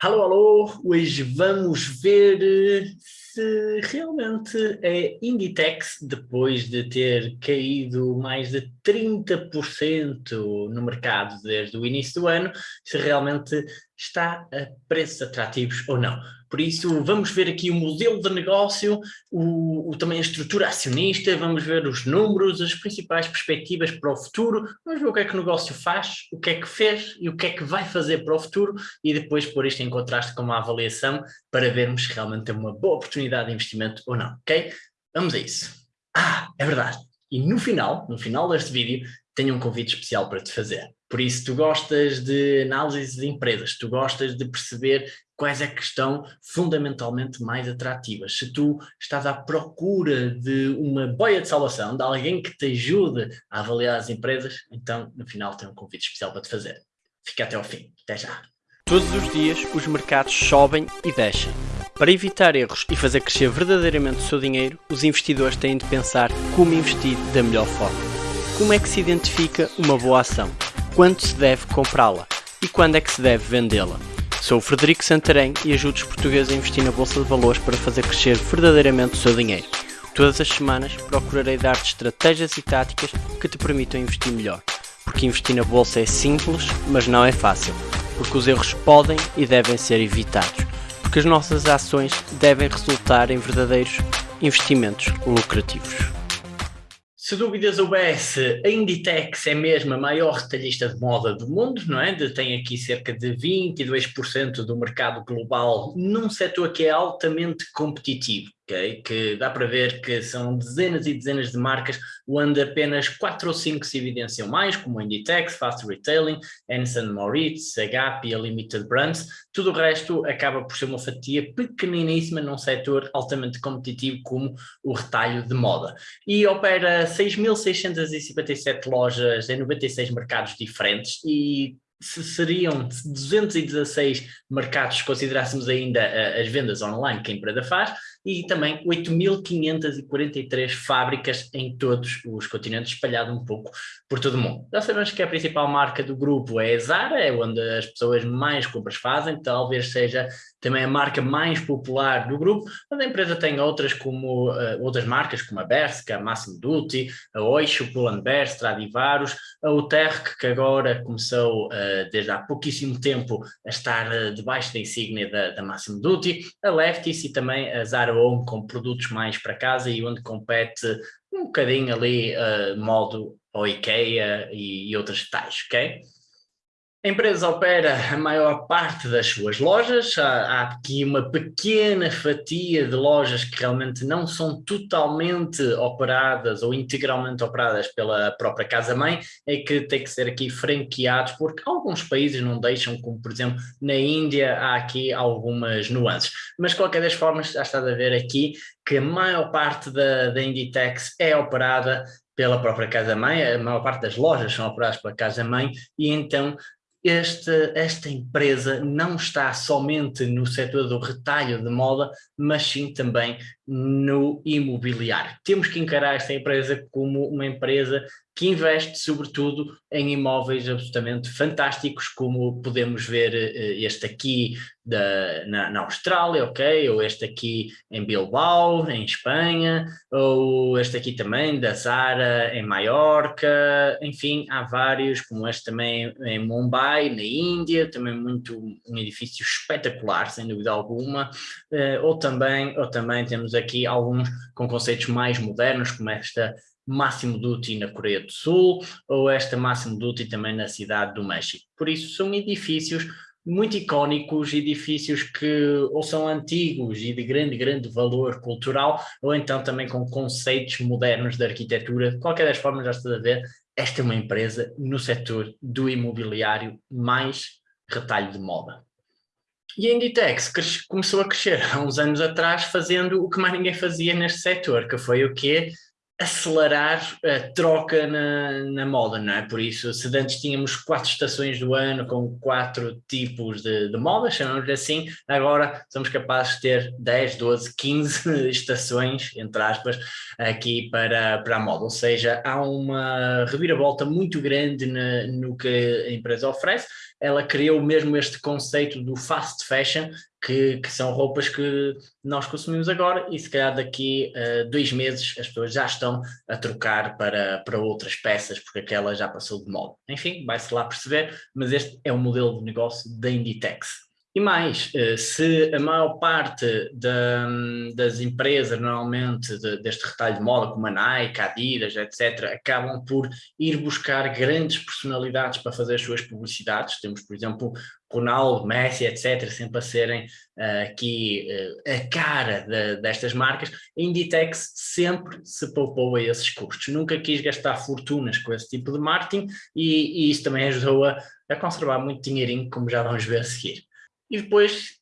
Alô, alô, hoje vamos ver se realmente a Inditex, depois de ter caído mais de 30% no mercado desde o início do ano, se realmente está a preços atrativos ou não. Por isso, vamos ver aqui o modelo de negócio, o, o, também a estrutura acionista, vamos ver os números, as principais perspectivas para o futuro, vamos ver o que é que o negócio faz, o que é que fez e o que é que vai fazer para o futuro e depois pôr isto em contraste com uma avaliação para vermos se realmente tem uma boa oportunidade de investimento ou não, ok? Vamos a isso. Ah, é verdade. E no final, no final deste vídeo, tenho um convite especial para te fazer. Por isso, tu gostas de análise de empresas, tu gostas de perceber quais é que estão fundamentalmente mais atrativas. Se tu estás à procura de uma boia de salvação, de alguém que te ajude a avaliar as empresas, então no final tem um convite especial para te fazer. Fica até ao fim. Até já. Todos os dias os mercados sobem e descem. Para evitar erros e fazer crescer verdadeiramente o seu dinheiro, os investidores têm de pensar como investir da melhor forma. Como é que se identifica uma boa ação? quando se deve comprá-la e quando é que se deve vendê-la. Sou o Frederico Santarém e ajudo os portugueses a investir na Bolsa de Valores para fazer crescer verdadeiramente o seu dinheiro. Todas as semanas procurarei dar-te estratégias e táticas que te permitam investir melhor. Porque investir na Bolsa é simples, mas não é fácil. Porque os erros podem e devem ser evitados. Porque as nossas ações devem resultar em verdadeiros investimentos lucrativos. Se dúvidas houvesse, a Inditex é mesmo a maior retalhista de moda do mundo, não é? Tem aqui cerca de 22% do mercado global num setor que é altamente competitivo okay? que dá para ver que são dezenas e dezenas de marcas, onde apenas 4 ou 5 se evidenciam mais, como Inditex, Fast Retailing, Anson Moritz, Gap e a Limited Brands, tudo o resto acaba por ser uma fatia pequeniníssima num setor altamente competitivo como o retalho de moda. E opera 6.657 lojas em 96 mercados diferentes e seriam 216 mercados se considerássemos ainda uh, as vendas online que a empresa faz e também 8.543 fábricas em todos os continentes, espalhado um pouco por todo o mundo. Já sabemos que a principal marca do grupo é a Zara, é onde as pessoas mais compras fazem, talvez seja também a marca mais popular do grupo, mas a empresa tem outras como uh, outras marcas como a Bershka, a Massimo Dutti, a Oixo, Pull&Bear, Stradivarius, a Uterq, que agora começou uh, desde há pouquíssimo tempo a estar uh, debaixo da insígnia da, da Massimo Dutti, a Lefties e também a Zara Home com produtos mais para casa e onde compete um bocadinho ali modo ao IKEA e, e outras tais, ok? A empresa opera a maior parte das suas lojas, há, há, aqui uma pequena fatia de lojas que realmente não são totalmente operadas ou integralmente operadas pela própria casa-mãe, é que tem que ser aqui franqueados, porque alguns países não deixam, como por exemplo na Índia há aqui algumas nuances. Mas de qualquer das formas já está a ver aqui que a maior parte da, da Inditex é operada pela própria casa-mãe, a maior parte das lojas são operadas pela casa-mãe e então esta, esta empresa não está somente no setor do retalho de moda, mas sim também no imobiliário. Temos que encarar esta empresa como uma empresa que investe sobretudo em imóveis absolutamente fantásticos, como podemos ver eh, este aqui da, na, na, Austrália, ok? Ou este aqui em Bilbao, em Espanha, ou este aqui também da Zara em Maiorca, enfim, há vários, como este também em Mumbai, na Índia, também muito um edifício espetacular, sem dúvida alguma, uh, ou, também, ou também temos aqui alguns com conceitos mais modernos, como esta Máximo Duty na Coreia do Sul, ou esta Máximo Duty também na cidade do México. Por isso são edifícios muito icónicos, edifícios que ou são antigos e de grande, grande valor cultural, ou então também com conceitos modernos de arquitetura. De qualquer das formas, já está a ver, esta é uma empresa no setor do imobiliário mais retalho de moda. E a Inditex começou a crescer há uns anos atrás fazendo o que mais ninguém fazia neste setor, que foi o quê? Acelerar a troca na, na moda, não é? Por isso, se antes tínhamos quatro estações do ano com quatro tipos de, de moda, chamamos assim, agora somos capazes de ter 10, 12, 15 estações, entre aspas, aqui para, para a moda, ou seja, há uma reviravolta muito grande no que a empresa oferece, ela criou mesmo este conceito do fast fashion, que, que, são roupas que nós consumimos agora e se calhar daqui a uh, dois meses as pessoas já estão a trocar para, para outras peças porque aquela já passou de moda. Enfim, vai-se lá perceber, mas este é o modelo de negócio da Inditex. E mais, eh, se a maior parte da, das empresas, normalmente, de, deste retalho de moda, como a Nike, a Adidas, etc., acabam por ir buscar grandes personalidades para fazer as suas publicidades, temos, por exemplo, Ronaldo, Messi, etc., sempre a serem uh, aqui uh, a cara de, destas marcas, a Inditex sempre se poupou a esses custos, nunca quis gastar fortunas com esse tipo de marketing e, e isso também ajudou a, a conservar muito dinheirinho, como já vamos ver a seguir e depois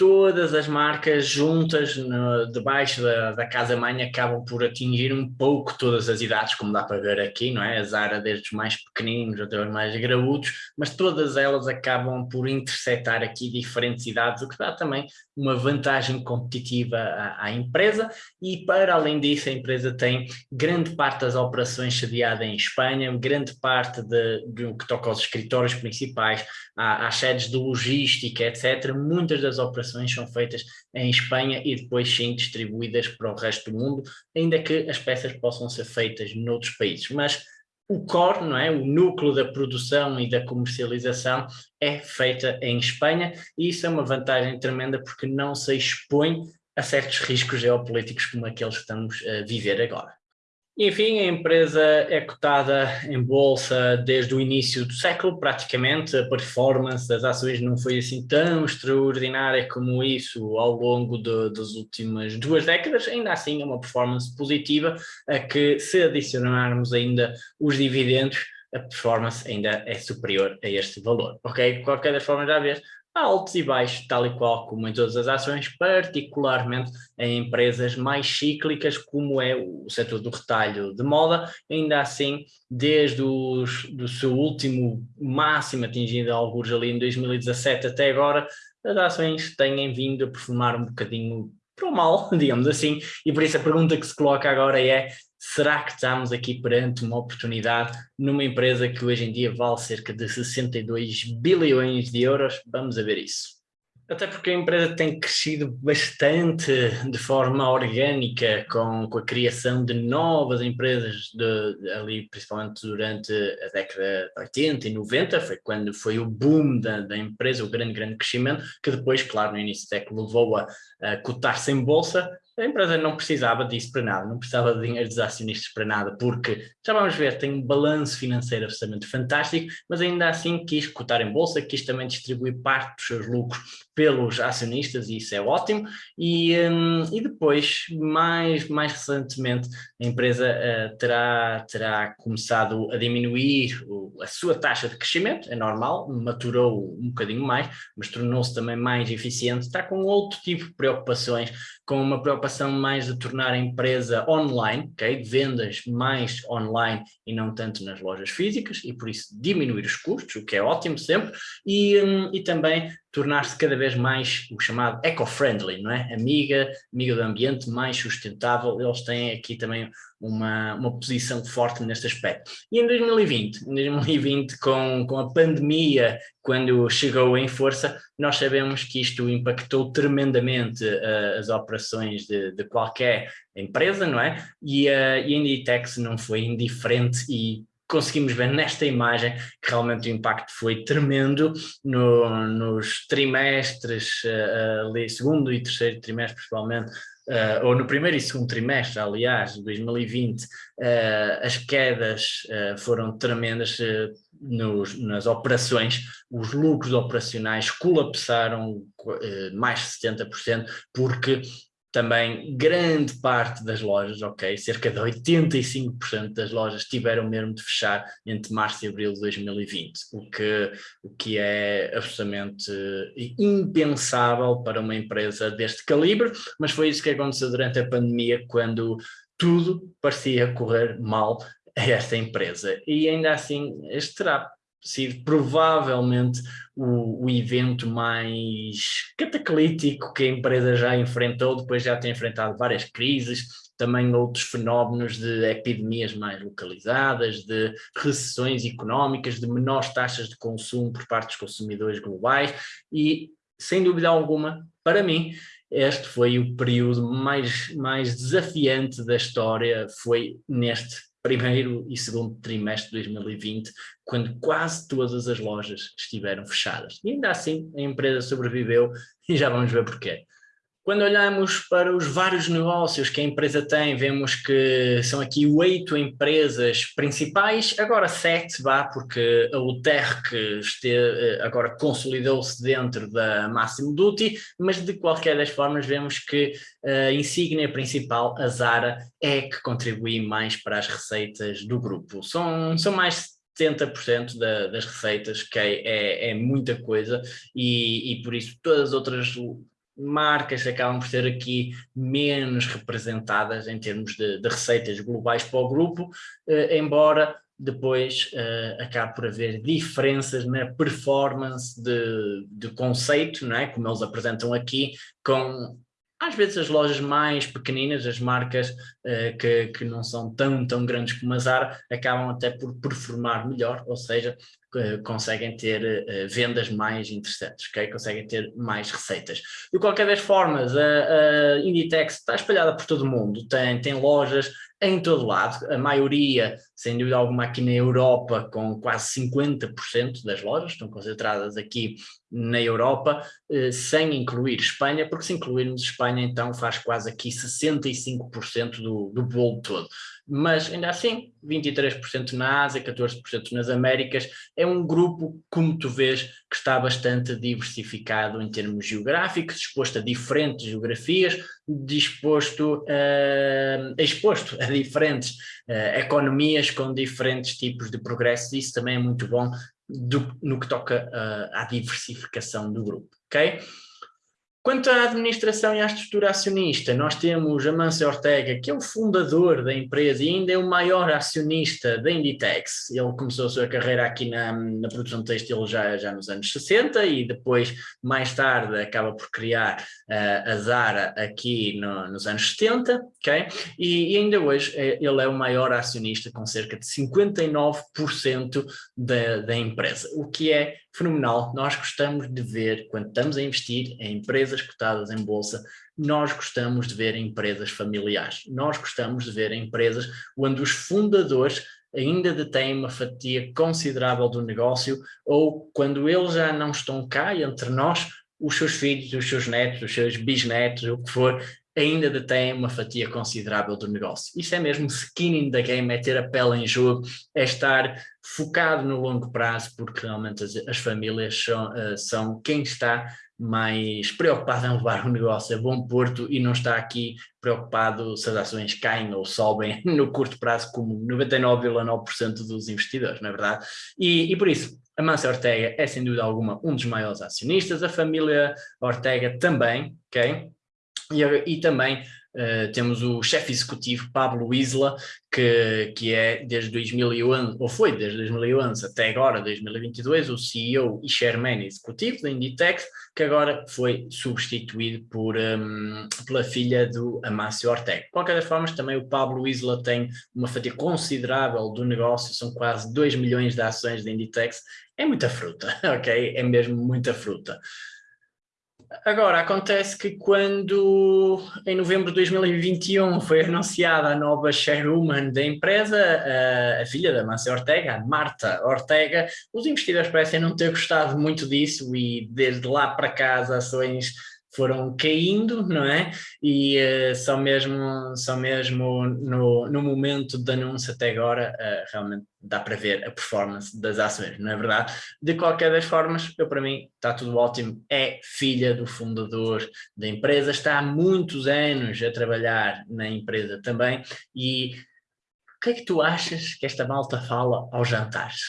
todas as marcas juntas no, debaixo da, da casa-mãe acabam por atingir um pouco todas as idades, como dá para ver aqui, não é? A Zara desde os mais pequeninos até os mais graúdos, mas todas elas acabam por interceptar aqui diferentes idades, o que dá também uma vantagem competitiva à, à empresa e para além disso a empresa tem grande parte das operações sediada em Espanha, grande parte do que toca aos escritórios principais, às sedes de logística, etc. Muitas das operações operações são feitas em Espanha e depois sim distribuídas para o resto do mundo, ainda que as peças possam ser feitas noutros países. Mas o core, não é? o núcleo da produção e da comercialização é feita em Espanha e isso é uma vantagem tremenda porque não se expõe a certos riscos geopolíticos como aqueles que estamos a viver agora. Enfim, a empresa é cotada em bolsa desde o início do século, praticamente. A performance das ações não foi assim tão extraordinária como isso ao longo de, das últimas duas décadas. Ainda assim, é uma performance positiva, a que se adicionarmos ainda os dividendos, a performance ainda é superior a este valor. Ok? De qualquer das formas, já vês, altos e baixos, tal e qual como em todas as ações, particularmente em empresas mais cíclicas, como é o setor do retalho de moda, ainda assim, desde o do seu último máximo atingido alguns ali em 2017 até agora, as ações têm vindo a performar um bocadinho para o mal, digamos assim, e por isso a pergunta que se coloca agora é será que estamos aqui perante uma oportunidade numa empresa que hoje em dia vale cerca de 62 bilhões de euros? Vamos a ver isso. Até porque a empresa tem crescido bastante de forma orgânica com, com a criação de novas empresas de, ali, principalmente durante a década de 80 e 90, foi quando foi o boom da, da empresa, o grande, grande crescimento, que depois, claro, no início do século levou a, a cotar-se em bolsa, a empresa não precisava disso para nada, não precisava de dinheiro dos acionistas para nada, porque, já vamos ver, tem um balanço financeiro absolutamente fantástico, mas ainda assim quis cotar em bolsa, quis também distribuir parte dos seus lucros pelos acionistas, e isso é ótimo, e, um, e depois, mais, mais recentemente, a empresa uh, terá, terá começado a diminuir o, a sua taxa de crescimento, é normal, maturou um bocadinho mais, mas tornou-se também mais eficiente, está com outro tipo de preocupações, com uma preocupação mais de tornar a empresa online, okay? vendas mais online e não tanto nas lojas físicas, e por isso diminuir os custos, o que é ótimo sempre, e, um, e também tornar-se cada vez mais o chamado eco-friendly, não é? Amiga, amiga do ambiente, mais sustentável, eles têm aqui também uma, uma posição forte neste aspecto. E em 2020, em 2020 com, com a pandemia, quando chegou em força, nós sabemos que isto impactou tremendamente uh, as operações de, de, qualquer empresa, não é? E, uh, e a Inditex não foi indiferente e conseguimos ver nesta imagem que realmente o impacto foi tremendo no, nos trimestres, uh, ali, segundo e terceiro trimestre principalmente, uh, ou no primeiro e segundo trimestre, aliás, de 2020, uh, as quedas foram tremendas nos, nas operações, os lucros operacionais colapsaram mais de 70%, porque também grande parte das lojas, ok, cerca de 85% das lojas tiveram mesmo de fechar entre março e abril de 2020, o que, o que é absolutamente impensável para uma empresa deste calibre, mas foi isso que aconteceu durante a pandemia, quando tudo parecia correr mal a esta empresa. E ainda assim, este terá sido provavelmente o, o, evento mais cataclítico que a empresa já enfrentou, depois já tem enfrentado várias crises, também outros fenómenos de epidemias mais localizadas, de recessões económicas, de menores taxas de consumo por parte dos consumidores globais e, sem dúvida alguma, para mim, este foi o período mais, mais desafiante da história, foi neste primeiro e segundo trimestre de 2020, quando quase todas as lojas estiveram fechadas. E ainda assim a empresa sobreviveu e já vamos ver porquê. Quando olhamos para os vários negócios que a empresa tem, vemos que são aqui oito empresas principais, agora sete, vá, porque a UTERC eh, agora consolidou-se dentro da Máximo Duty, mas de qualquer das formas vemos que a insígnia principal, a Zara, é que contribui mais para as receitas do grupo. São, são mais 70% da, das receitas, que é, é, é muita coisa, e, e, por isso todas as outras marcas acabam por ser aqui menos representadas em termos de, de receitas globais para o grupo, eh, embora depois uh, acabe por haver diferenças na performance de, de conceito, não é? como eles apresentam aqui, com às vezes as lojas mais pequeninas, as marcas uh, que, que não são tão, tão grandes como a Zara, acabam até por performar melhor, ou seja, conseguem ter uh, vendas mais interessantes, okay? conseguem ter mais receitas. De qualquer das formas, a, a Inditex está espalhada por todo o mundo, tem, tem lojas em todo lado, a maioria, sem dúvida alguma, aqui na Europa, com quase 50% das lojas, estão concentradas aqui na Europa, eh, sem incluir Espanha, porque se incluirmos Espanha, então faz quase aqui 65% do, do bolo todo mas ainda assim 23% na Ásia, 14% nas Américas, é um grupo, como tu vês, que está bastante diversificado em termos geográficos, exposto a diferentes geografias, disposto a, exposto a diferentes uh, economias com diferentes tipos de progresso, isso também é muito bom do, no que toca uh, à diversificação do grupo, ok? Quanto à administração e à estrutura acionista, nós temos Amâncio Ortega, que é o fundador da empresa e ainda é o maior acionista da Inditex. Ele começou a sua carreira aqui na, na produção de textil já, já nos anos 60 e depois, mais tarde, acaba por criar uh, a Zara aqui no, nos anos 70, ok? E, e, ainda hoje é, ele é o maior acionista com cerca de 59% da, da empresa, o que é fenomenal. Nós gostamos de ver, quando estamos a investir em empresas cotadas em bolsa, nós gostamos de ver empresas familiares. Nós gostamos de ver empresas onde os fundadores ainda detêm uma fatia considerável do negócio ou quando eles já não estão cá entre nós, os seus filhos, os seus netos, os seus bisnetos, o que for, ainda detém uma fatia considerável do negócio. Isso é mesmo skin in the game, é ter a pele em jogo, é estar focado no longo prazo, porque realmente as, as famílias são, uh, são quem está mais preocupado em levar o negócio a bom porto e não está aqui preocupado se as ações caem ou sobem no curto prazo, como 99,9% dos investidores, não é verdade? E, e por isso, a Mansa Ortega é sem dúvida alguma um dos maiores acionistas, a família Ortega também, ok? E, e também uh, temos o chefe executivo Pablo Isla, que, que é desde 2011, ou foi desde 2011 até agora, 2022, o CEO e chairman executivo da Inditex, que agora foi substituído por, um, pela filha do Amácio Ortega. De qualquer das formas, também o Pablo Isla tem uma fatia considerável do negócio, são quase 2 milhões de ações da Inditex, é muita fruta, ok? É mesmo muita fruta. Agora, acontece que quando, em novembro de 2021, foi anunciada a nova chairwoman da empresa, a, filha da Márcia Ortega, Marta Ortega, os investidores parecem não ter gostado muito disso e desde lá para cá as ações foram caindo, não é? E uh, só mesmo, só mesmo no, no momento de anúncio até agora, uh, realmente dá para ver a performance das ações, não é verdade? De qualquer das formas, eu para mim está tudo ótimo, é filha do fundador da empresa, está há muitos anos a trabalhar na empresa também e o que é que tu achas que esta malta fala aos jantares?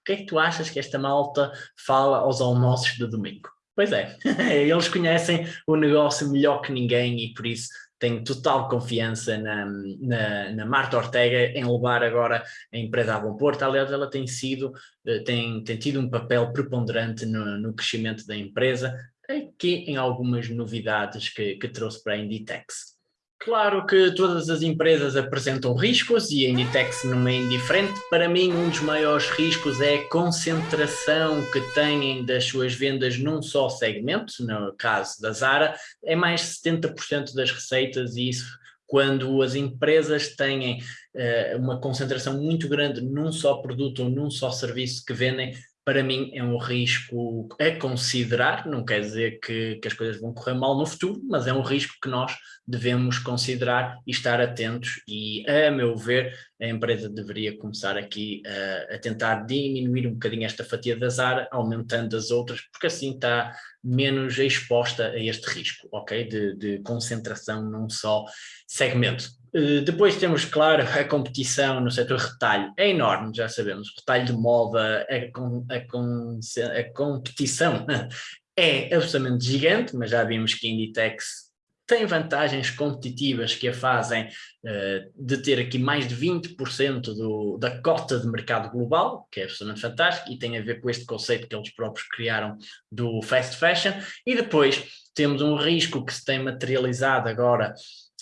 O que é que tu achas que esta malta fala aos almoços de domingo? Pois é, eles conhecem o negócio melhor que ninguém e por isso tenho total confiança na, na, na, Marta Ortega em levar agora a empresa a bom porto. Aliás, ela tem sido, eh, tem, tem tido um papel preponderante no, no crescimento da empresa, aqui em algumas novidades que, que trouxe para a Inditex. Claro que todas as empresas apresentam riscos e a Inditex não é indiferente. Para mim, um dos maiores riscos é a concentração que têm das suas vendas num só segmento, no caso da Zara, é mais 70% das receitas e isso quando as empresas têm uh, uma concentração muito grande num só produto ou num só serviço que vendem, para mim é um risco a considerar, não quer dizer que, que, as coisas vão correr mal no futuro, mas é um risco que nós devemos considerar e estar atentos. E, a meu ver, a empresa deveria começar aqui a, a tentar diminuir um bocadinho esta fatia da Zara, aumentando as outras, porque assim está menos exposta a este risco, ok? De, de concentração num só segmento. Eh, depois temos, claro, a competição no setor retalho, é enorme, já sabemos, retalho de moda, a, a, a, competição é absolutamente gigante, mas já vimos que Inditex tem vantagens competitivas que a fazem uh, de ter aqui mais de 20% do, da cota de mercado global, que é absolutamente fantástico, e tem a ver com este conceito que eles próprios criaram do fast fashion, e depois temos um risco que se tem materializado agora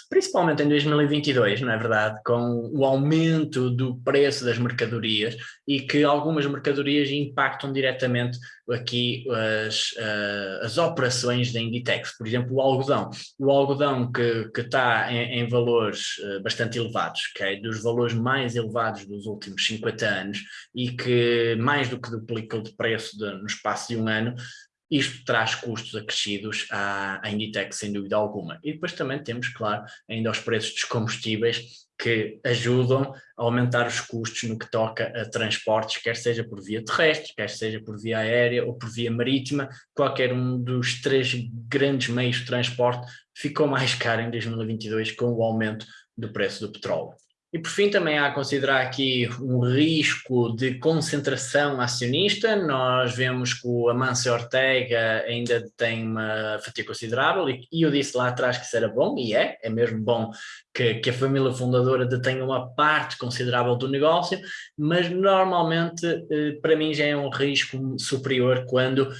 principalmente em 2022, não é verdade, com o aumento do preço das mercadorias e que algumas mercadorias impactam diretamente aqui as, uh, as operações da Inditex, por exemplo o algodão, o algodão que, que está em, em valores uh, bastante elevados, okay? dos valores mais elevados dos últimos 50 anos e que mais do que duplicou de preço de, no espaço de um ano, isto traz custos acrescidos à, Inditex, sem dúvida alguma. E depois também temos, claro, ainda os preços dos combustíveis que ajudam a aumentar os custos no que toca a transportes, quer seja por via terrestre, quer seja por via aérea ou por via marítima, qualquer um dos três grandes meios de transporte ficou mais caro em 2022 com o aumento do preço do petróleo. E por fim também há a considerar aqui um risco de concentração acionista, nós vemos que o Amancio Ortega ainda tem uma fatia considerável e, eu disse lá atrás que isso era bom, e é, é mesmo bom que, que a família fundadora detenha uma parte considerável do negócio, mas normalmente eh, para mim já é um risco superior quando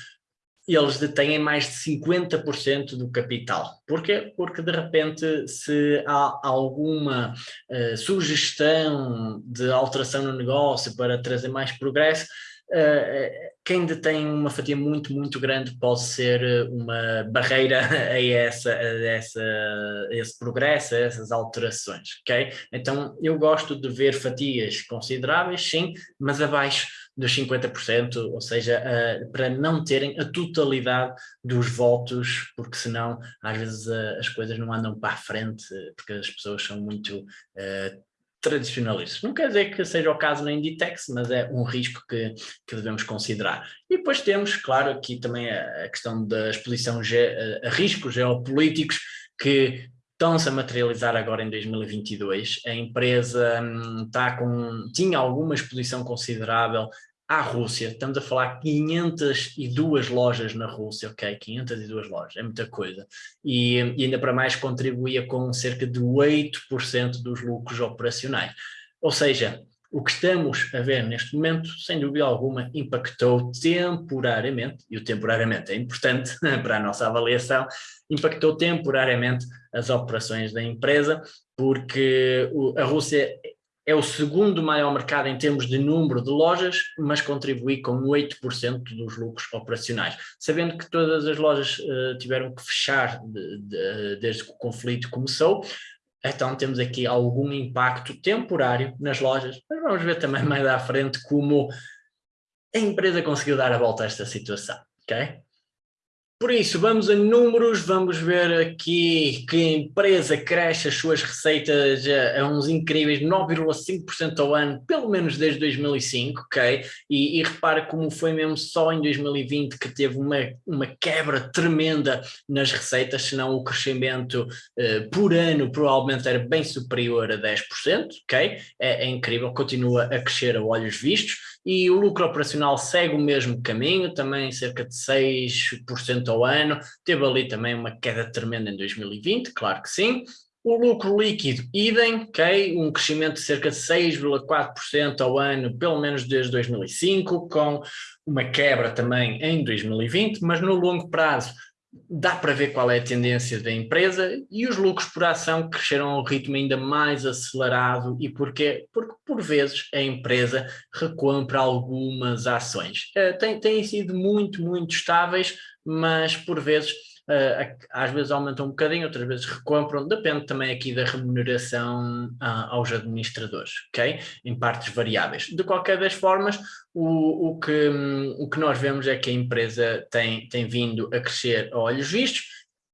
eles detêm mais de 50% do capital. Porquê? Porque de repente se há alguma uh, sugestão de alteração no negócio para trazer mais progresso, uh, quem detém uma fatia muito, muito grande pode ser uma barreira a, essa, a, essa, a esse progresso, a essas alterações, ok? Então eu gosto de ver fatias consideráveis, sim, mas abaixo dos 50%, ou seja, uh, para não terem a totalidade dos votos, porque senão às vezes uh, as coisas não andam para a frente, porque as pessoas são muito uh, tradicionalistas. Não quer dizer que seja o caso na Inditex, mas é um risco que, que devemos considerar. E depois temos, claro, aqui também a, questão da exposição a, a riscos geopolíticos que estão-se a materializar agora em 2022. A empresa hum, está com, tinha alguma exposição considerável à Rússia, estamos a falar 502 lojas na Rússia, ok, 502 lojas, é muita coisa, e, e ainda para mais contribuía com cerca de 8% dos lucros operacionais, ou seja, o que estamos a ver neste momento, sem dúvida alguma, impactou temporariamente, e o temporariamente é importante para a nossa avaliação, impactou temporariamente as operações da empresa, porque a Rússia é o segundo maior mercado em termos de número de lojas, mas contribui com 8% dos lucros operacionais. Sabendo que todas as lojas uh, tiveram que fechar de, de, desde que o conflito começou, então temos aqui algum impacto temporário nas lojas, mas vamos ver também mais à frente como a empresa conseguiu dar a volta a esta situação, ok? Por isso, vamos a números, vamos ver aqui que empresa cresce as suas receitas a, uns incríveis 9,5% ao ano, pelo menos desde 2005, ok? E, e repara como foi mesmo só em 2020 que teve uma, uma quebra tremenda nas receitas, senão o crescimento uh, por ano provavelmente era bem superior a 10%, ok? É, é incrível, continua a crescer a olhos vistos e o lucro operacional segue o mesmo caminho, também cerca de 6% ao ano, teve ali também uma queda tremenda em 2020, claro que sim, O lucro líquido, idem, ok? Um crescimento de cerca de 6,4% ao ano, pelo menos desde 2005, com uma quebra também em 2020, mas no longo prazo dá para ver qual é a tendência da empresa e os lucros por ação cresceram a um ritmo ainda mais acelerado e porquê? Porque por vezes a empresa recompra algumas ações. Uh, tem, têm sido muito, muito estáveis, mas por vezes às vezes aumentam um bocadinho, outras vezes recompram, depende também aqui da remuneração uh, aos administradores, ok? Em partes variáveis. De qualquer das formas, o, o, que, um, o que nós vemos é que a empresa tem, tem vindo a crescer a olhos vistos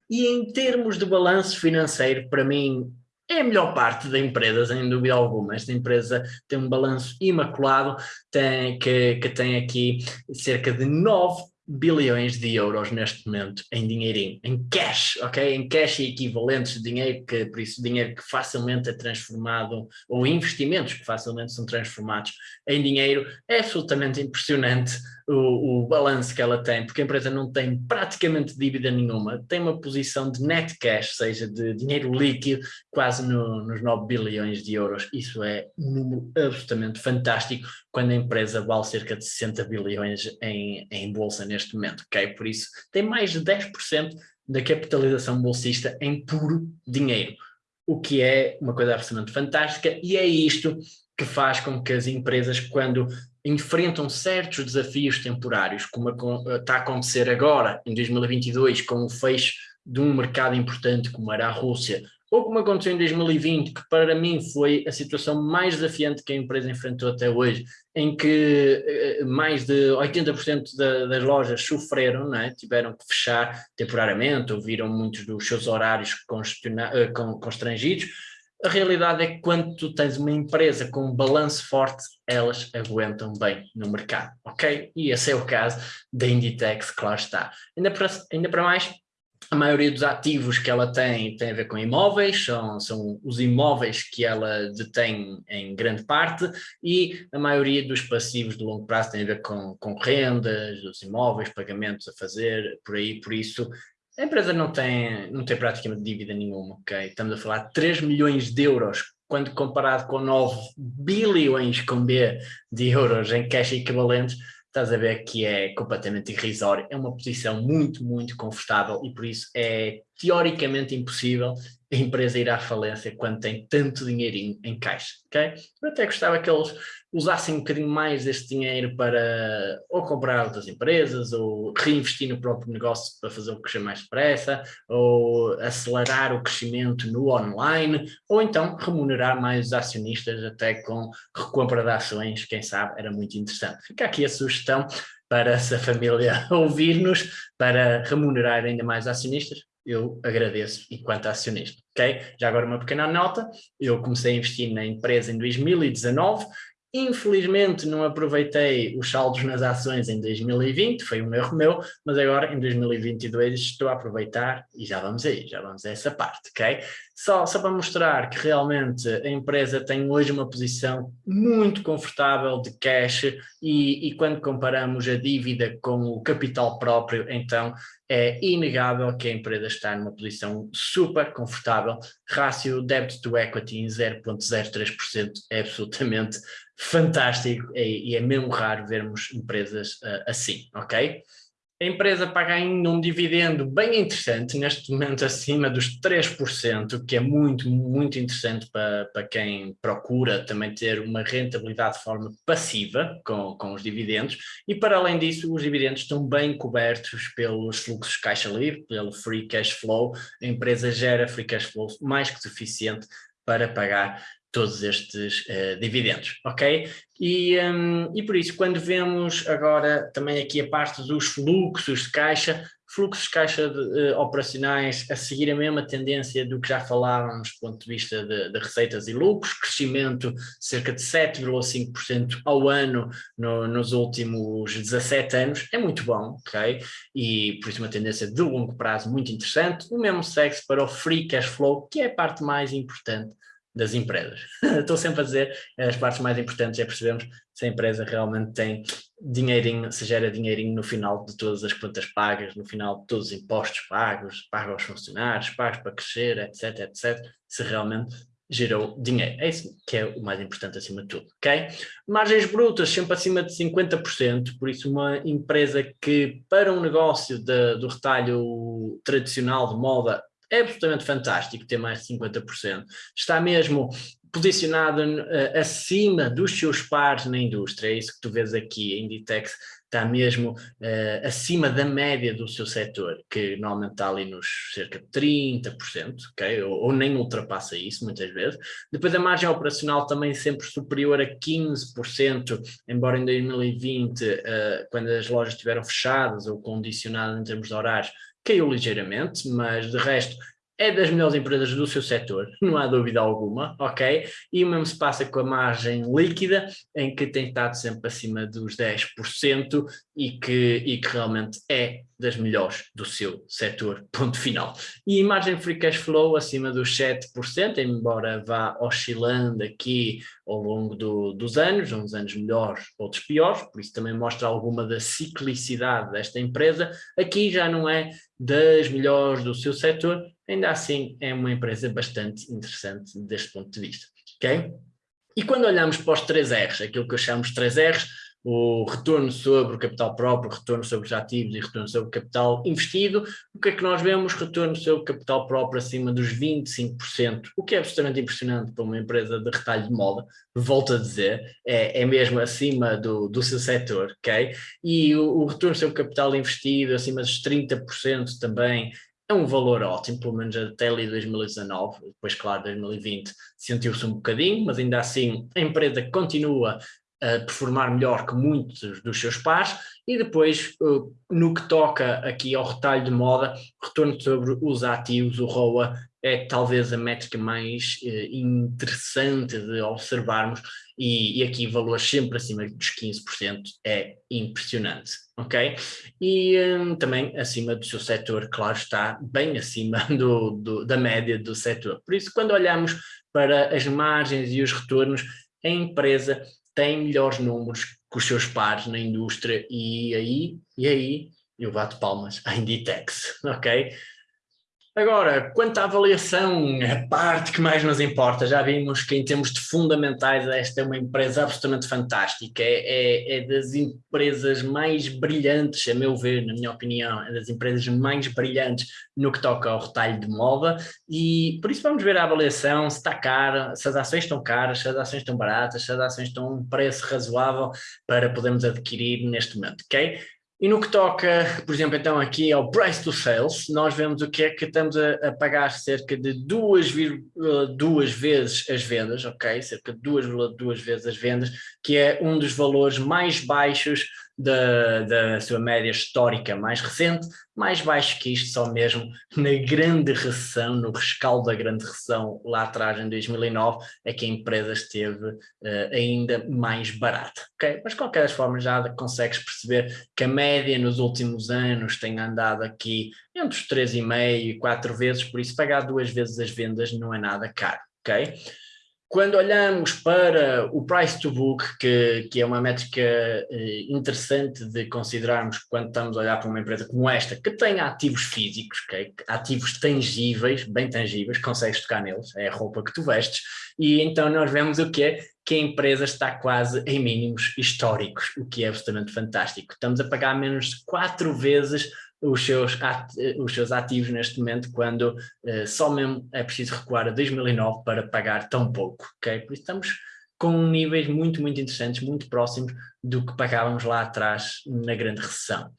e em termos de balanço financeiro, para mim, é a melhor parte da empresa, sem dúvida alguma. Esta empresa tem um balanço imaculado, tem, que, que tem aqui cerca de 9 bilhões de euros neste momento em dinheirinho, em cash, ok? Em cash e equivalentes de dinheiro, que, por isso dinheiro que facilmente é transformado, ou investimentos que facilmente são transformados em dinheiro, é absolutamente impressionante o, o balanço que ela tem, porque a empresa não tem praticamente dívida nenhuma, tem uma posição de net cash, ou seja, de dinheiro líquido, quase no, nos 9 bilhões de euros. Isso é um número absolutamente fantástico, quando a empresa vale cerca de 60 bilhões em, em bolsa neste momento, ok? Por isso, tem mais de 10% da capitalização bolsista em puro dinheiro, o que é uma coisa absolutamente fantástica, e é isto que faz com que as empresas, quando enfrentam certos desafios temporários, como está a acontecer agora, em 2022, com o fecho de um mercado importante como era a Rússia, ou como aconteceu em 2020, que para mim foi a situação mais desafiante que a empresa enfrentou até hoje, em que eh, mais de 80% das lojas sofreram, é? tiveram que fechar temporariamente, ou viram muitos dos seus horários eh, constrangidos, a realidade é que quando tu tens uma empresa com um balanço forte, elas aguentam bem no mercado, ok? E esse é o caso da Inditex, claro está. Ainda para, ainda para mais, a maioria dos ativos que ela tem tem a ver com imóveis, são, são os imóveis que ela detém em grande parte e a maioria dos passivos de longo prazo tem a ver com, com rendas, os imóveis, pagamentos a fazer, por aí, por isso a empresa não tem, não tem praticamente dívida nenhuma, ok? Estamos a falar de 3 milhões de euros, quando comparado com 9 bilhões com B de euros em cash equivalentes, estás a ver que é completamente irrisório. É uma posição muito, muito confortável e por isso é teoricamente impossível a empresa ir à falência quando tem tanto dinheirinho em caixa, ok? Eu até gostava que eles usassem um bocadinho mais deste dinheiro para ou comprar outras empresas, ou reinvestir no próprio negócio para fazer o crescer mais depressa, ou acelerar o crescimento no online, ou então remunerar mais os acionistas até com recompra de ações, quem sabe, era muito interessante. Fica aqui a sugestão para essa família ouvir-nos, para remunerar ainda mais acionistas, eu agradeço enquanto acionista, ok? Já agora uma pequena nota, eu comecei a investir na empresa em 2019, Infelizmente não aproveitei os saldos nas ações em 2020, foi um erro meu, mas agora em 2022 estou a aproveitar e já vamos aí, já vamos a essa parte, ok? Só, só para mostrar que realmente a empresa tem hoje uma posição muito confortável de cash e, e quando comparamos a dívida com o capital próprio, então é inegável que a empresa está numa posição super confortável, rácio debit to equity em 0.03% é absolutamente fantástico e, e, é mesmo raro vermos empresas uh, assim, ok? A empresa paga ainda um dividendo bem interessante, neste momento acima dos 3%, que é muito, muito interessante para, para quem procura também ter uma rentabilidade de forma passiva com, com os dividendos, e para além disso os dividendos estão bem cobertos pelos fluxos caixa livre, pelo free cash flow, a empresa gera free cash flow mais que suficiente para pagar todos estes uh, dividendos, ok? E, um, e por isso, quando vemos agora também aqui a parte dos fluxos de caixa, fluxos de caixa de, uh, operacionais a seguir a mesma tendência do que já falávamos do ponto de vista de, de receitas e lucros, crescimento cerca de 7,5% ao ano no, nos últimos 17 anos, é muito bom, ok? E por isso uma tendência de longo prazo muito interessante, o mesmo segue para o free cash flow, que é a parte mais importante das empresas. Estou sempre a dizer, as partes mais importantes é percebermos se a empresa realmente tem dinheirinho, se gera dinheirinho no final de todas as contas pagas, no final de todos os impostos pagos, pagos aos funcionários, pagos para crescer, etc, etc, se realmente gerou dinheiro. É isso que é o mais importante acima de tudo, ok? Margens brutas sempre acima de 50%, por isso uma empresa que para um negócio de, do retalho tradicional de moda é absolutamente fantástico ter mais de 50%. Está mesmo posicionado uh, acima dos seus pares na indústria, é isso que tu vês aqui, a Inditex está mesmo uh, acima da média do seu setor, que normalmente está ali nos cerca de 30%, ok? Ou, ou, nem ultrapassa isso muitas vezes. Depois a margem operacional também sempre superior a 15%, embora em 2020, uh, eh, quando as lojas estiveram fechadas ou condicionadas em termos de horários, caiu ligeiramente, mas de resto é das melhores empresas do seu setor, não há dúvida alguma, ok? E o mesmo se passa com a margem líquida, em que tem estado sempre acima dos 10% e que, e que realmente é das melhores do seu setor, ponto final. E margem free cash flow acima dos 7%, embora vá oscilando aqui ao longo do, dos anos, uns anos melhores, outros piores, por isso também mostra alguma da ciclicidade desta empresa, aqui já não é das melhores do seu setor, ainda assim é uma empresa bastante interessante deste ponto de vista, ok? E quando olhamos para os 3 R's, aquilo que eu chamo 3 R's, o retorno sobre o capital próprio, retorno sobre os ativos e retorno sobre o capital investido, o que é que nós vemos? Retorno sobre o capital próprio acima dos 25%, o que é absolutamente impressionante para uma empresa de retalho de moda, volto a dizer, é, é mesmo acima do, do seu setor, ok? E o, o retorno sobre o capital investido acima dos 30% também é um valor ótimo, pelo menos até ali 2019, depois claro 2020 sentiu-se um bocadinho, mas ainda assim a empresa continua a performar melhor que muitos dos seus pares. E depois no que toca aqui ao retalho de moda, retorno sobre os ativos, o ROA é talvez a métrica mais eh, interessante de observarmos e, e, aqui valores sempre acima dos 15% é impressionante, ok? E um, também acima do seu setor, claro está, bem acima do, do, da média do setor. Por isso, quando olhamos para as margens e os retornos, a empresa tem melhores números que os seus pares na indústria e aí, e aí eu bato palmas à Inditex, ok? Agora, quanto à avaliação, a parte que mais nos importa, já vimos que em termos de fundamentais esta é uma empresa absolutamente fantástica, é, é, é, das empresas mais brilhantes, a meu ver, na minha opinião, é das empresas mais brilhantes no que toca ao retalho de moda e por isso vamos ver a avaliação, se está cara, se as ações estão caras, se as ações estão baratas, se as ações estão a um preço razoável para podermos adquirir neste momento, ok? E no que toca, por exemplo, então aqui ao price to sales, nós vemos o que é que estamos a, a pagar cerca de 2,2 vezes as vendas, ok? Cerca de 2,2 vezes as vendas, que é um dos valores mais baixos da, da sua média histórica mais recente, mais baixo que isto só mesmo na grande recessão, no rescaldo da grande recessão lá atrás em 2009, é que a empresa esteve uh, ainda mais barata, ok? Mas de qualquer forma já consegues perceber que a média nos últimos anos tem andado aqui entre os 3,5 e 4 vezes, por isso pagar duas vezes as vendas não é nada caro, ok? Quando olhamos para o price to book, que, que é uma métrica eh, interessante de considerarmos quando estamos a olhar para uma empresa como esta, que tem ativos físicos, okay? ativos tangíveis, bem tangíveis, consegues tocar neles, é a roupa que tu vestes, e então nós vemos o que é que a empresa está quase em mínimos históricos, o que é absolutamente fantástico. Estamos a pagar menos de quatro vezes os seus, os seus ativos neste momento quando uh, só mesmo é preciso recuar a 2009 para pagar tão pouco, ok? Por isso estamos com níveis muito, muito interessantes, muito próximos do que pagávamos lá atrás na grande recessão.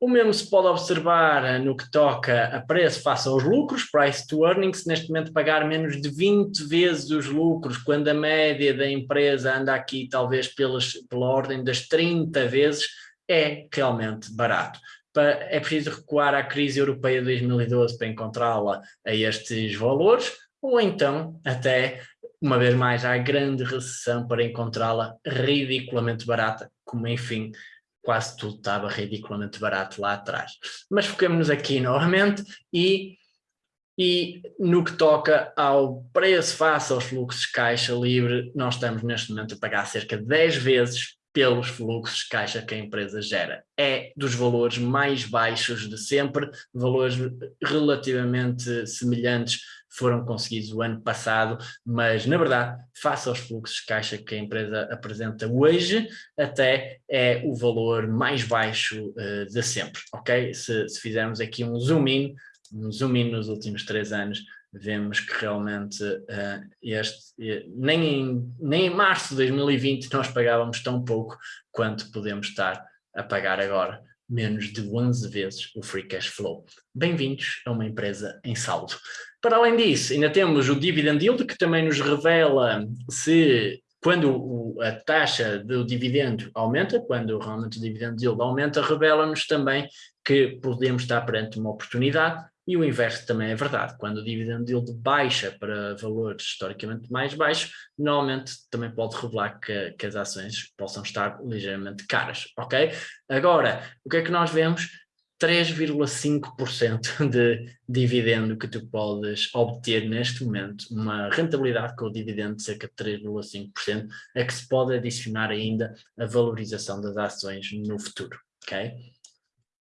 O mesmo se pode observar eh, no que toca a preço face aos lucros, price to earnings, neste momento pagar menos de 20 vezes os lucros, quando a média da empresa anda aqui talvez pelas, pela ordem das 30 vezes, é realmente barato é preciso recuar à crise europeia de 2012 para encontrá-la a estes valores, ou então até, uma vez mais, à grande recessão para encontrá-la ridiculamente barata, como enfim quase tudo estava ridiculamente barato lá atrás. Mas foquemos-nos aqui novamente e, e no que toca ao preço face aos fluxos de caixa livre, nós estamos neste momento a pagar cerca de 10 vezes pelos fluxos de caixa que a empresa gera. É dos valores mais baixos de sempre, valores relativamente semelhantes foram conseguidos o ano passado, mas na verdade, face aos fluxos de caixa que a empresa apresenta hoje, até é o valor mais baixo uh, de sempre, ok? Se, se fizermos aqui um zoom in, um zoom in nos últimos três anos, vemos que realmente uh, este, nem, em, nem em março de 2020 nós pagávamos tão pouco quanto podemos estar a pagar agora, menos de 11 vezes o free cash flow. Bem-vindos a uma empresa em saldo. Para além disso, ainda temos o dividend yield, que também nos revela se quando a taxa do dividendo aumenta, quando realmente o dividend yield aumenta, revela-nos também que podemos estar perante uma oportunidade e o inverso também é verdade. Quando o dividend yield baixa para valores historicamente mais baixos, normalmente também pode revelar que, que as ações possam estar ligeiramente caras, ok? Agora, o que é que nós vemos? 3,5% de dividendo que tu podes obter neste momento, uma rentabilidade com o dividendo de cerca de 3,5%, é que se pode adicionar ainda a valorização das ações no futuro, ok?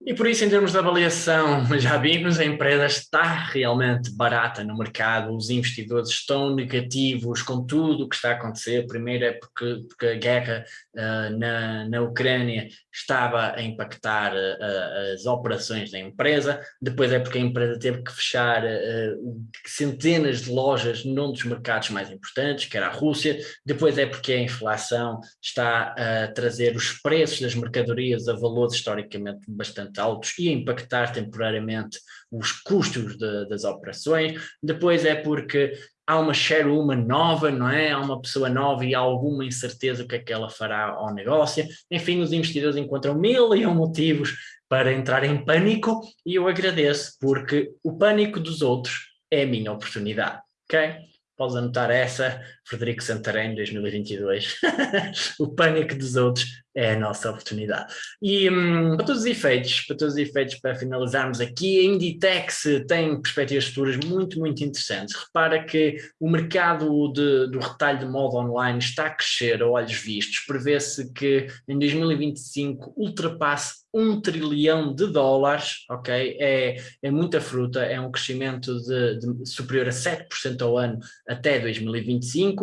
E por isso, em termos de avaliação, já vimos, a empresa está realmente barata no mercado, os investidores estão negativos com tudo o que está a acontecer. Primeiro é porque, porque a guerra uh, na, na Ucrânia estava a impactar uh, as operações da empresa, depois é porque a empresa teve que fechar uh, centenas de lojas num dos mercados mais importantes, que era a Rússia, depois é porque a inflação está a trazer os preços das mercadorias a valores historicamente bastante bastante altos e impactar temporariamente os custos de, das operações. Depois é porque há uma share-uma nova, não é? Há uma pessoa nova e há alguma incerteza o que é que ela fará ao negócio. Enfim, os investidores encontram mil e um motivos para entrar em pânico e eu agradeço porque o pânico dos outros é a minha oportunidade, ok? Podes anotar essa, Frederico Santarém, 2022. o pânico dos outros é a nossa oportunidade. E um, para todos os efeitos, para todos os efeitos, para finalizarmos aqui, a Inditex tem perspectivas futuras muito, muito interessantes. Repara que o mercado de, do retalho de moda online está a crescer a olhos vistos. Prevê-se que em 2025 ultrapasse um trilhão de dólares, ok? É, é muita fruta, é um crescimento de, de superior a 7% ao ano até 2025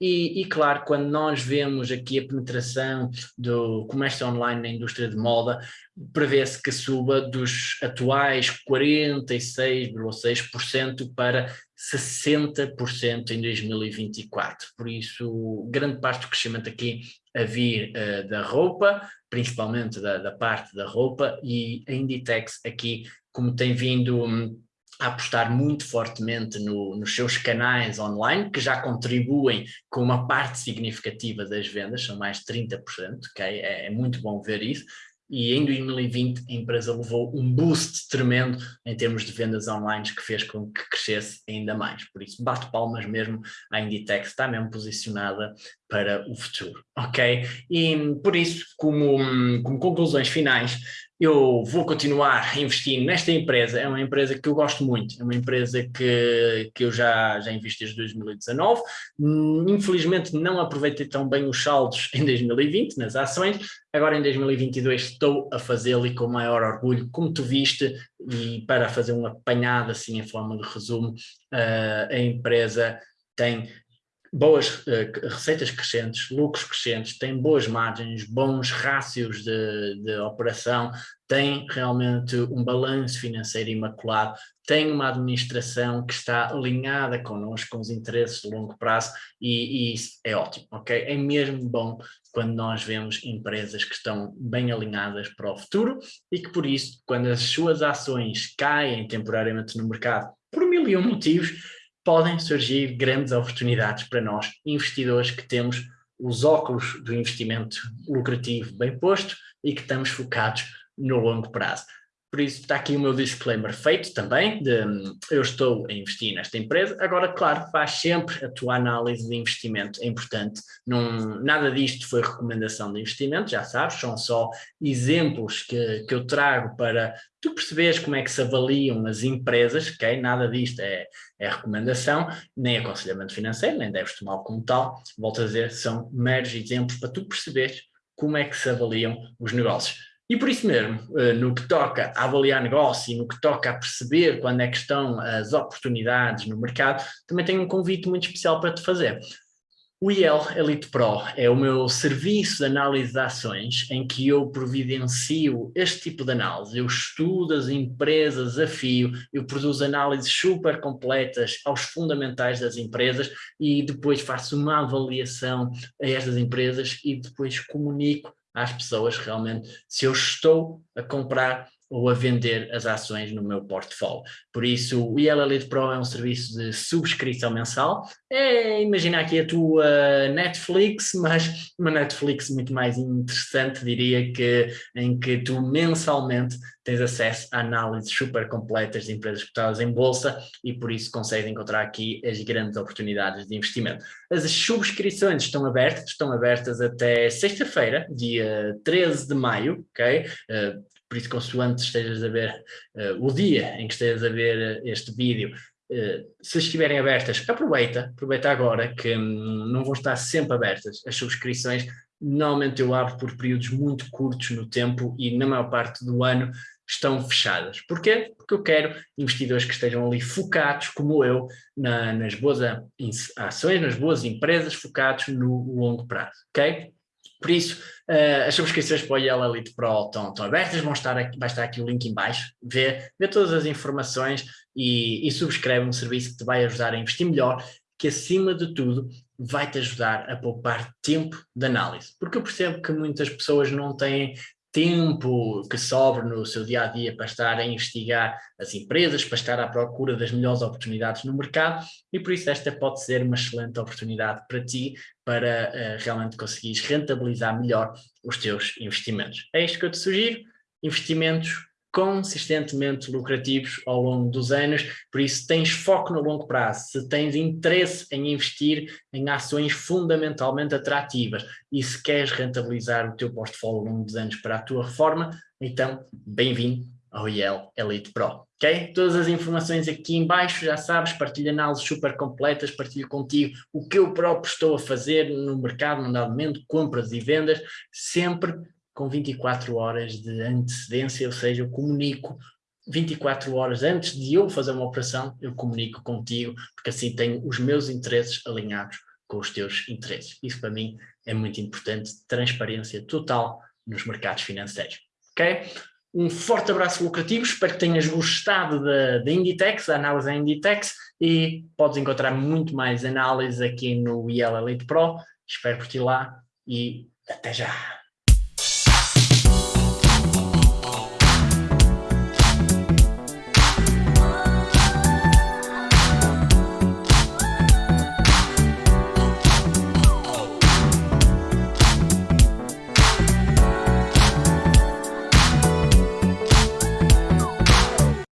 e, e, claro, quando nós vemos aqui a penetração do comércio online na indústria de moda, prevê-se que suba dos atuais 46,6% para 60% em 2024. Por isso, grande parte do crescimento aqui a vir uh, da roupa, principalmente da, da, parte da roupa, e a Inditex aqui, como tem vindo... A apostar muito fortemente no, nos seus canais online, que já contribuem com uma parte significativa das vendas, são mais de 30%, okay? é, é muito bom ver isso, e em 2020 a empresa levou um boost tremendo em termos de vendas online que fez com que crescesse ainda mais. Por isso, bato palmas mesmo à Inditex, está mesmo posicionada para o futuro, ok? E por isso, como, como conclusões finais, eu vou continuar investindo nesta empresa, é uma empresa que eu gosto muito, é uma empresa que, que eu já, já investi desde 2019, infelizmente não aproveitei tão bem os saldos em 2020 nas ações, agora em 2022 estou a fazê-lo e com maior orgulho, como tu viste, e para fazer um apanhado assim em forma de resumo, uh, a empresa tem boas uh, receitas crescentes, lucros crescentes, tem boas margens, bons rácios de, de operação, tem realmente um balanço financeiro imaculado, tem uma administração que está alinhada connosco, com os interesses de longo prazo e, e isso é ótimo, ok? É mesmo bom quando nós vemos empresas que estão bem alinhadas para o futuro e que por isso, quando as suas ações caem temporariamente no mercado por mil e um motivos, podem surgir grandes oportunidades para nós, investidores que temos os óculos do investimento lucrativo bem posto e que estamos focados no longo prazo. Por isso está aqui o meu disclaimer feito também, de eu estou a investir nesta empresa, agora claro, faz sempre a tua análise de investimento, é importante, não, nada disto foi recomendação de investimento, já sabes, são só exemplos que, que eu trago para tu perceberes como é que se avaliam as empresas, ok? Nada disto é, é recomendação, nem aconselhamento financeiro, nem deves tomar como tal, volto a dizer, são meros exemplos para tu perceberes como é que se avaliam os negócios. E por isso mesmo, eh, no que toca a avaliar negócio e no que toca a perceber quando é que estão as oportunidades no mercado, também tenho um convite muito especial para te fazer. O IEL Elite Pro é o meu serviço de análise de ações em que eu providencio este tipo de análise. Eu estudo as empresas a fio, eu produzo análises super completas aos fundamentais das empresas e depois faço uma avaliação a estas empresas e depois comunico às pessoas realmente se eu estou a comprar ou a vender as ações no meu portfólio. Por isso, o IEL Elite Pro é um serviço de subscrição mensal. É, imagina aqui a tua Netflix, mas uma Netflix muito mais interessante, diria que, em que tu mensalmente tens acesso a análises super completas de empresas cotadas em bolsa e por isso consegues encontrar aqui as grandes oportunidades de investimento. As subscrições estão abertas, estão abertas até sexta-feira, dia 13 de maio, ok? Uh, por isso consoante estejas a ver uh, o dia em que estejas a ver este vídeo, uh, se estiverem abertas, aproveita, aproveita agora que um, não vão estar sempre abertas as subscrições, normalmente eu abro por períodos muito curtos no tempo e na maior parte do ano estão fechadas. Porquê? Porque eu quero investidores que estejam ali focados, como eu, na, nas boas ações, nas boas empresas, focados no longo prazo, ok? Por isso, uh, as subscrições para o Yellow Elite Pro estão, estão abertas, vão estar aqui, vai estar aqui o link em baixo, vê, vê todas as informações e, e subscreve um serviço que te vai ajudar a investir melhor, que acima de tudo vai-te ajudar a poupar tempo de análise. Porque eu percebo que muitas pessoas não têm tempo que sobra no seu dia a dia para estar a investigar as empresas, para estar à procura das melhores oportunidades no mercado e por isso esta pode ser uma excelente oportunidade para ti para uh, realmente conseguires rentabilizar melhor os teus investimentos. É isto que eu te sugiro, investimentos consistentemente lucrativos ao longo dos anos, por isso tens foco no longo prazo, se tens interesse em investir em ações fundamentalmente atrativas e se queres rentabilizar o teu portfólio ao longo dos anos para a tua reforma, então bem-vindo ao IEL Elite Pro. ok? Todas as informações aqui em baixo, já sabes, partilho análises super completas, partilho contigo o que eu próprio estou a fazer no mercado, no momento, compras e vendas, sempre com 24 horas de antecedência, ou seja, eu comunico 24 horas antes de eu fazer uma operação, eu comunico contigo, porque assim tenho os meus interesses alinhados com os teus interesses. Isso para mim é muito importante, transparência total nos mercados financeiros. Ok? Um forte abraço lucrativo, espero que tenhas gostado da, Inditex, da análise da Inditex, e podes encontrar muito mais análise aqui no IEL Elite Pro. Espero por ti lá e até já!